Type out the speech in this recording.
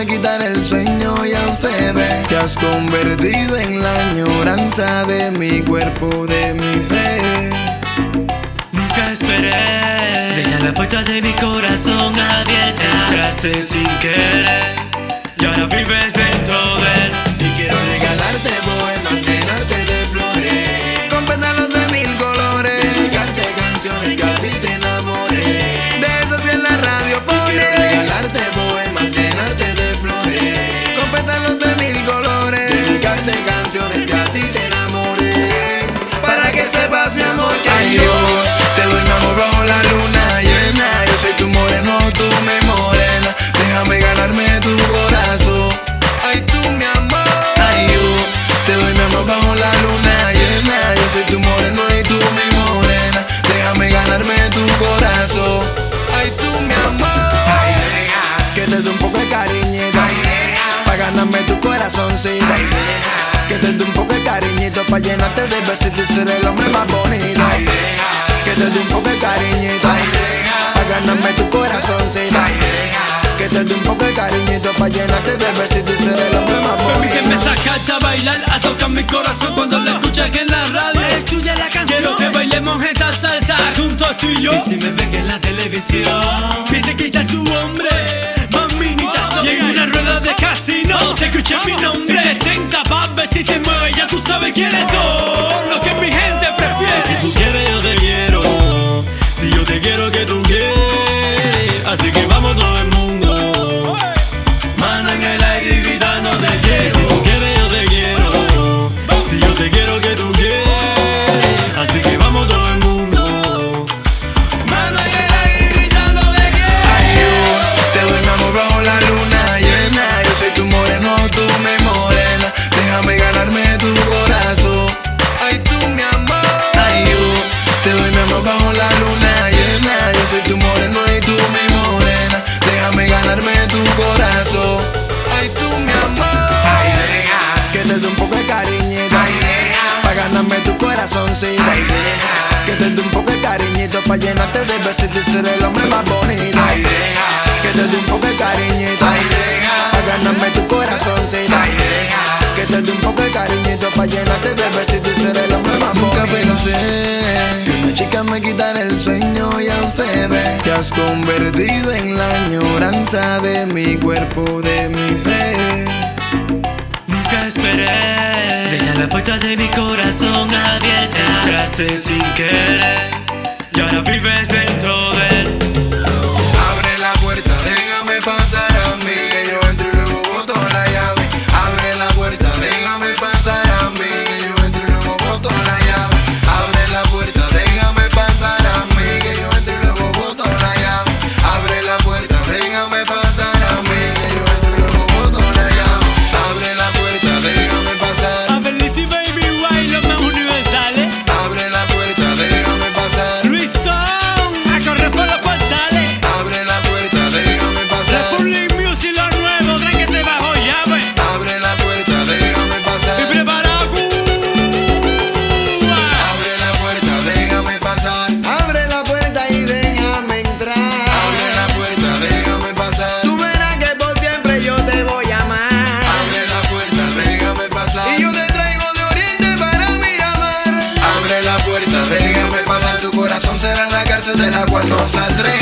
me quitar el sueño y a usted ve Te has convertido en la añoranza de mi cuerpo, de mi ser. Nunca esperé. Dejar la puerta de mi corazón abierta. Entraste sin querer Y ahora vives dentro de soy tu moreno y tú mi morena. Déjame ganarme tu corazón. Ay, tú mi amor. Ay, deja Que te dé un poco de cariñito. Ay, deja Pa' ganarme tu corazoncito. Ay, deja Que te dé un poco de cariñito. Pa' llenarte de besitos y ser el hombre más bonito. Ay, deja Que te dé un poco de cariñito. Ay, deja Pa' ganarme tu corazoncito. Ay, deja Que te dé un poco de cariñito. Pa' llenarte de besitos y ser el hombre más Baby que me bonito sacaste a bailar A tocar mi corazón cuando la escuchas en la radio Es tuya la canción. Quiero que bailemos esta salsa juntos tú y yo. Y si me ven en la televisión Piense que está tu hombre Maminita soy Y en una rueda de casino. Se escucha mi nombre. Y 70 pa' ver si te mueves Ya tú sabes quiénes son besitos y ser el hombre más bonito. Ay, deja Que te dé un poco de cariñito. Ay, deja Pa' ganarme tu corazoncito. Ay, deja Que te dé un poco de cariñito Pa' llenarte de besitos y ser el hombre más bonito. Nunca pensé que una chica me quitara el sueño y a usted ve. Te has convertido en la añoranza de mi cuerpo, de mi ser. Nunca esperé. Dejar la puerta de mi corazón abierta. Entraste sin querer Y ahora vives dentro de de la cual no saldré jamás.